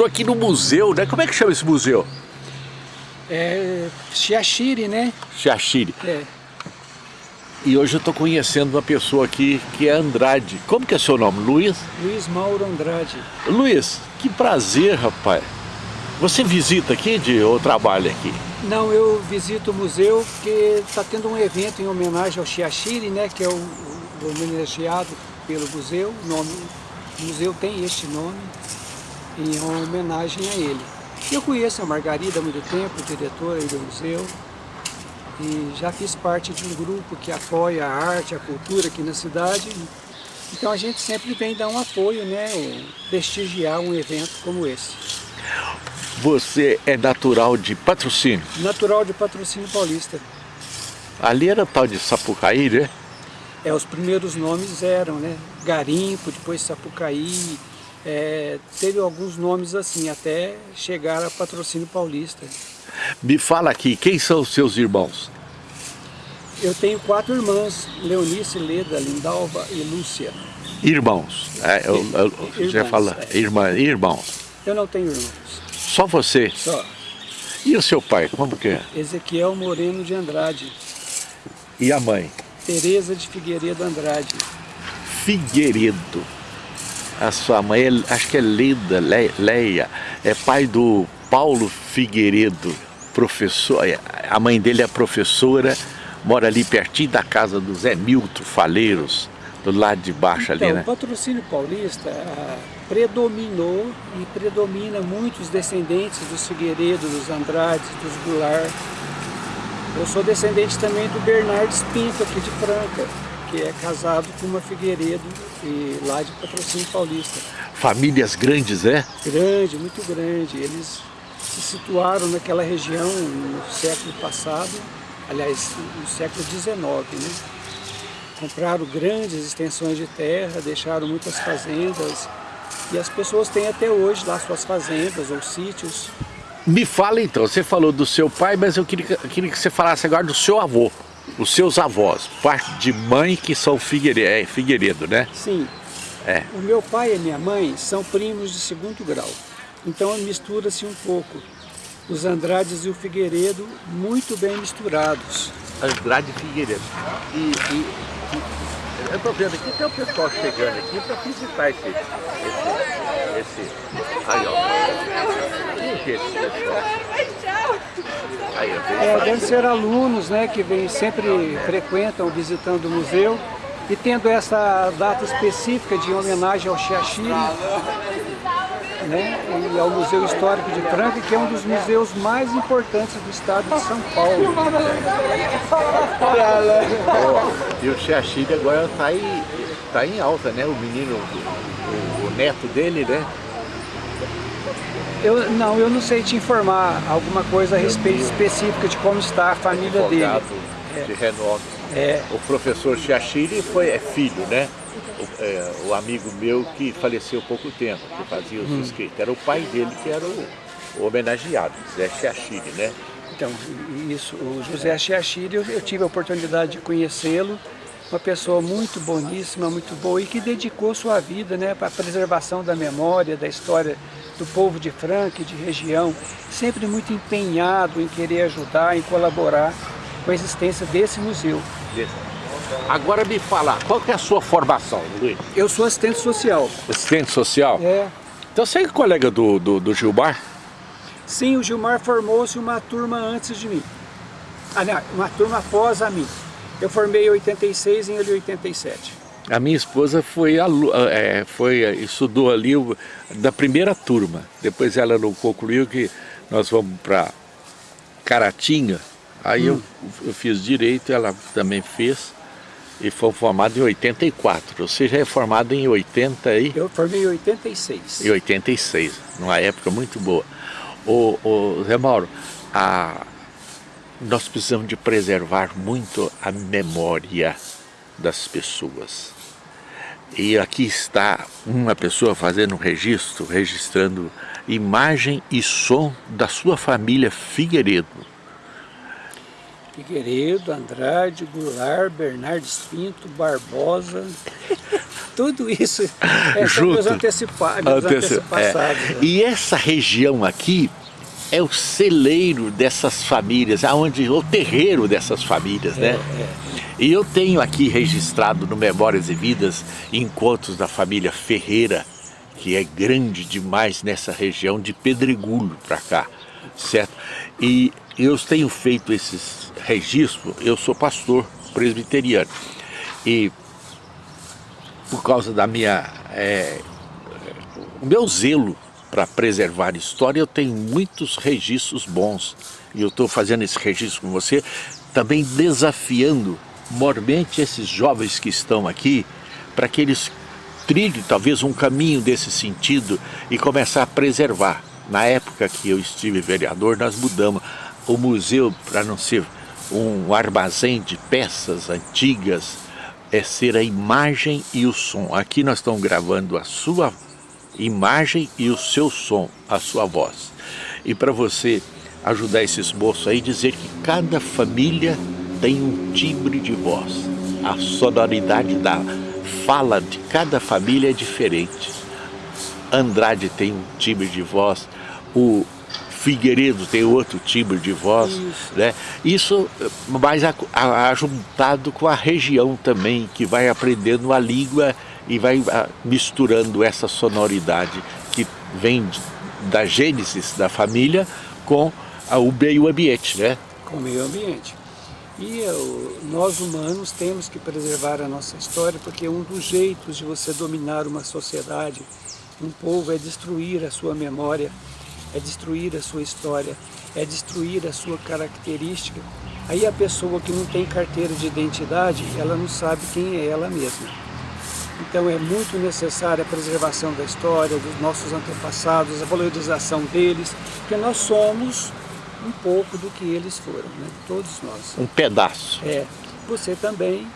estou aqui no museu, né? Como é que chama esse museu? É Chiachiri, né? Chiachiri. É. E hoje eu estou conhecendo uma pessoa aqui que é Andrade. Como que é seu nome? Luiz? Luiz Mauro Andrade. Luiz, que prazer, rapaz. Você visita aqui de, ou trabalha aqui? Não, eu visito o museu porque está tendo um evento em homenagem ao Chiachiri, né? Que é o, o homenageado pelo museu. O, nome, o museu tem este nome em homenagem a ele. Eu conheço a Margarida há muito tempo, diretora do museu, e já fiz parte de um grupo que apoia a arte, a cultura aqui na cidade. Então a gente sempre vem dar um apoio, né, prestigiar um evento como esse. Você é natural de patrocínio? Natural de patrocínio paulista. Ali era tal de Sapucaí, né? É, os primeiros nomes eram, né? Garimpo, depois Sapucaí, é, teve alguns nomes assim, até chegar a patrocínio paulista. Me fala aqui, quem são os seus irmãos? Eu tenho quatro irmãs, Leonice, Leda, Lindalva e Lúcia. Irmãos, é, eu, eu, irmãos, já fala, é. irmã, irmãos. Eu não tenho irmãos, Só você? só. E o seu pai, como que é? Ezequiel Moreno de Andrade, E a mãe? Tereza de Figueiredo Andrade. Figueiredo. A sua mãe, é- acho que é Leda, Le- Leia, é pai do Paulo Figueiredo, professor. é, A mãe dele é professora, mora ali pertinho da casa do Zé Milton Faleiros, do lado de baixo Então, ali, né? o patrocínio paulista ah, predominou e predomina muitos descendentes dos Figueiredo, dos Andrades, dos Goulart. Eu sou descendente também do Bernardes Pinto, aqui de Franca, que é casado com uma Figueiredo e lá de patrocínio paulista. Famílias grandes, é? Grande, muito grande. Eles se situaram naquela região no século passado, aliás, no século XIX, né? Compraram grandes extensões de terra, deixaram muitas fazendas e as pessoas têm até hoje lá suas fazendas ou sítios. Me fala então, você falou do seu pai, mas eu queria, eu queria que você falasse agora do seu avô, os seus avós, parte de mãe que são Figueiredo, é, Figueiredo né? Sim, É. o meu pai e a minha mãe são primos de segundo grau, então mistura-se um pouco. Os Andrades e o Figueiredo muito bem misturados. Andrade Figueiredo. E, e- e- eu estou vendo aqui, tem o pessoal chegando aqui para visitar esse, esse, esse, aí ó. Quem que é esse pessoal? É, devem ser alunos né, que vêm, sempre frequentam visitando o museu e tendo essa data específica de homenagem ao Chiachiri né, e ao Museu Histórico de Franca, que é um dos museus mais importantes do estado de São Paulo. E o Chiachiri agora está em, tá em alta, né? O menino, o, o neto dele, né? Eu, não, eu não sei te informar alguma coisa a respeito específica de como está a família dele. De renome. É, O professor Chiachiri foi, é filho, né? O, é, o amigo meu que faleceu há pouco tempo, que fazia os escritos. Era o pai dele que era o, o homenageado, Zé Chiachiri, né? Então, isso, o José Chiachiri, eu, eu tive a oportunidade de conhecê-lo, uma pessoa muito boníssima, muito boa e que dedicou sua vida né, para a preservação da memória, da história do povo de Franca e de região, sempre muito empenhado em querer ajudar, em colaborar com a existência desse museu. Agora me fala, qual que é a sua formação, Luiz? Eu sou assistente social. Assistente social? É, Então você é colega do, do, do Gilmar? sim, o Gilmar formou-se uma turma antes de mim. Ah, não, uma turma após a mim. Eu formei em 86 e ele em 87. A minha esposa foi, é, foi estudou ali o- da primeira turma. Depois ela não concluiu que nós vamos para Caratinga. Aí eu, eu fiz direito, ela também fez. E foi formado em 84. Você já é formado em 80 e, Eu formei em 86. e 86, numa época muito boa. O, o Zé Mauro, a, nós precisamos de preservar muito a memória das pessoas. E aqui está uma pessoa fazendo um registro, registrando imagem e som da sua família Figueiredo. Figueiredo, Andrade, Goulart, Bernardes Pinto, Barbosa. tudo isso é Junto. meus antecipados. Anteci é. Né? E essa região aqui é o celeiro dessas famílias, aonde o terreiro dessas famílias, né? É, é. E eu tenho aqui registrado no Memórias e Vidas encontros da família Ferreira, que é grande demais nessa região de Pedregulho para cá, certo? E eu tenho feito esses registros, eu sou pastor presbiteriano, e por causa da minha, é, o meu zelo para preservar história, eu tenho muitos registros bons, e eu estou fazendo esse registro com você, também desafiando mormente esses jovens que estão aqui, para que eles trilhem talvez um caminho desse sentido e começar a preservar. Na época que eu estive vereador, nós mudamos o museu para não ser um armazém de peças antigas, é ser a imagem e o som. Aqui nós estamos gravando a sua imagem e o seu som, a sua voz. E para você ajudar esses moços aí, dizer que cada família tem um timbre de voz. A sonoridade da fala de cada família é diferente. Andrade tem um timbre de voz, o Figueiredo tem outro timbre de voz, Isso, né? Isso mais ajuntado com a região também, que vai aprendendo a língua e vai misturando essa sonoridade que vem da gênesis da família com o meio ambiente, né? Com o meio ambiente. E eu, nós humanos temos que preservar a nossa história porque um dos jeitos de você dominar uma sociedade, um povo, é destruir a sua memória, é destruir a sua história, é destruir a sua característica. Aí a pessoa que não tem carteira de identidade, ela não sabe quem é ela mesma. Então é muito necessária a preservação da história, dos nossos antepassados, a valorização deles, porque nós somos um pouco do que eles foram, né? todos nós. Um pedaço. É. Você também.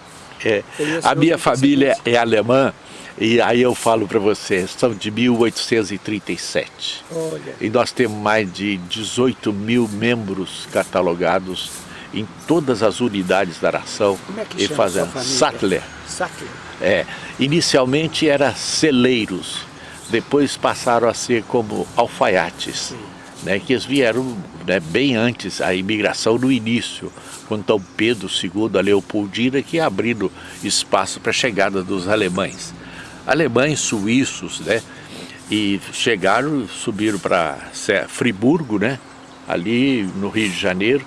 É. A minha família é alemã e aí eu falo para você, são de 1837. Olha. E nós temos mais de 18 mil membros catalogados em todas as unidades da nação. Como é que e fazendo Sattler. Sattler. É. Inicialmente era celeiros, depois passaram a ser como alfaiates. Sim né, que eles vieram né, bem antes, a imigração no início, quando Dom Pedro II, a Leopoldina, que abrindo espaço para a chegada dos alemães. Alemães, suíços, né, e chegaram, subiram para Friburgo, né, ali no Rio de Janeiro,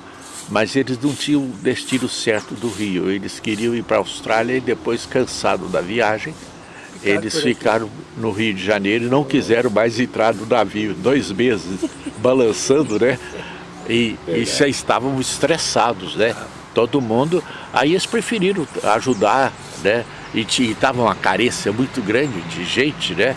mas eles não tinham o destino certo do Rio, eles queriam ir para a Austrália e depois, cansado da viagem, eles ficaram no Rio de Janeiro e não quiseram mais entrar no navio, dois meses balançando, né? E, e já estavam estressados, né? Todo mundo, aí eles preferiram ajudar, né? E estava uma carência muito grande de gente, né?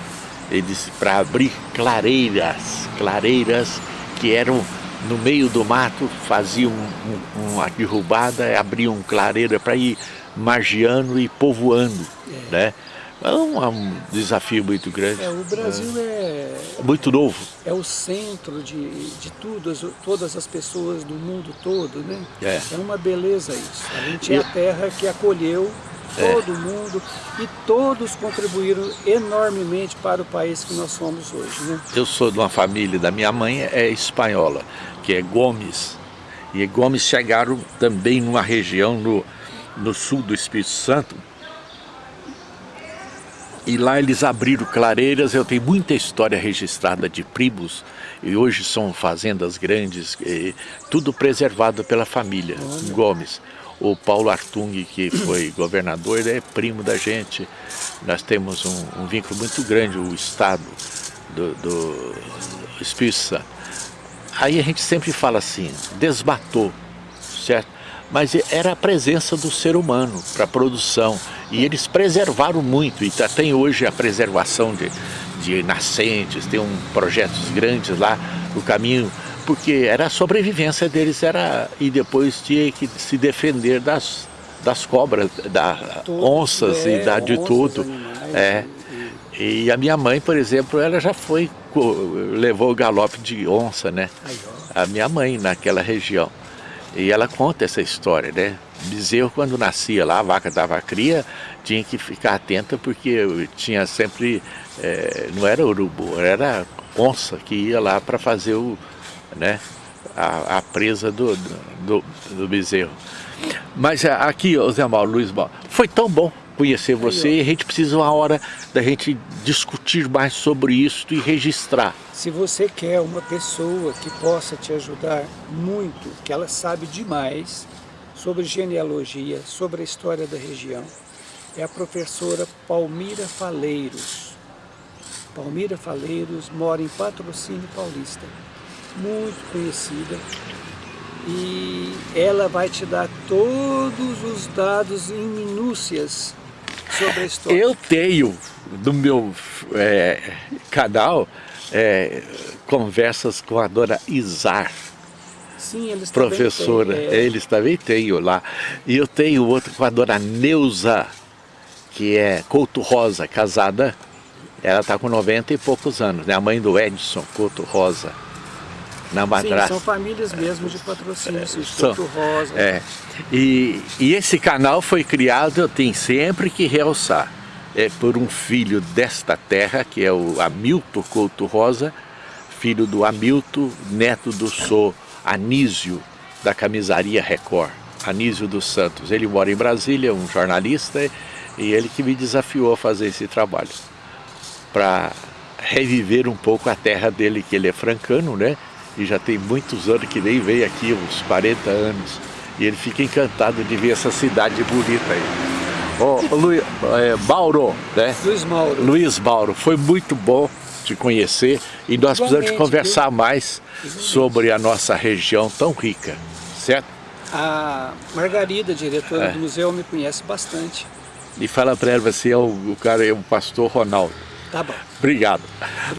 Eles para abrir clareiras, clareiras que eram no meio do mato, faziam um, uma derrubada, abriam clareira para ir margeando e povoando, é. né? É um, é um, desafio muito grande. É, o Brasil é, é, Muito novo. É o centro de, de tudo, todas as pessoas do mundo todo, né? É, é uma beleza isso. A gente é a terra que acolheu é. todo mundo e todos contribuíram enormemente para o país que nós somos hoje, né? Eu sou de uma família, da minha mãe é espanhola, que é Gomes. E Gomes chegaram também numa região no, no sul do Espírito Santo, e lá eles abriram clareiras, eu tenho muita história registrada de primos, e hoje são fazendas grandes, tudo preservado pela família Olha. Gomes. O Paulo Artung, que foi governador, ele é primo da gente. Nós temos um, um vínculo muito grande, o Estado do, do Espírito Santo. Aí a gente sempre fala assim, desmatou, certo? Mas era a presença do ser humano para a produção. E eles preservaram muito, e tá, tem hoje a preservação de, de nascentes, tem um projetos grandes lá no caminho, porque era a sobrevivência deles, era e depois tinha que se defender das, das cobras, das onças é, e da, de tudo. Animais, é. E a minha mãe, por exemplo, ela já foi, levou o galope de onça, né? A minha mãe naquela região. E ela conta essa história, né? Bezerro, quando nascia lá, a vaca dava cria, tinha que ficar atenta porque tinha sempre, é, não era urubu, era onça que ia lá para fazer o, né, a, a presa do, do, do, bezerro. Mas é, aqui, Zé Mauro, Luiz Mauro, foi tão bom conhecer você e a gente precisa uma hora da gente discutir mais sobre isso e registrar. Se você quer uma pessoa que possa te ajudar muito, que ela sabe demais sobre genealogia, sobre a história da região, é a professora Palmira Faleiros. Palmira Faleiros mora em Patrocínio Paulista, muito conhecida, e ela vai te dar todos os dados em minúcias sobre a história. Eu tenho no meu é, canal é, conversas com a dona Izar. Sim, eles professora, também têm, é. eles também têm lá. E eu tenho outro com a dona Neuza, que é Couto Rosa, casada. Ela está com 90 e poucos anos, né? A mãe do Edson Couto Rosa na madrasta. São famílias mesmo de patrocínio, é, Couto Rosa. É. E, e esse canal foi criado, eu tenho sempre que realçar, é por um filho desta terra, que é o Hamilton Couto Rosa, filho do Hamilton, neto do Sou Anísio, da camisaria Record, Anísio dos Santos. Ele mora em Brasília, um jornalista, e ele que me desafiou a fazer esse trabalho, para reviver um pouco a terra dele, que ele é francano, né? E já tem muitos anos que nem veio aqui, uns 40 anos. E ele fica encantado de ver essa cidade bonita aí. Ô, Luiz, é, Mauro, né? Luiz Mauro. Luiz Mauro, foi muito bom te conhecer e nós Igualmente, precisamos conversar viu? mais sobre a nossa região tão rica, certo? A Margarida, diretora é. do museu, me conhece bastante. E fala para ela, você é o, o cara, é o pastor Ronaldo. Tá bom. Obrigado.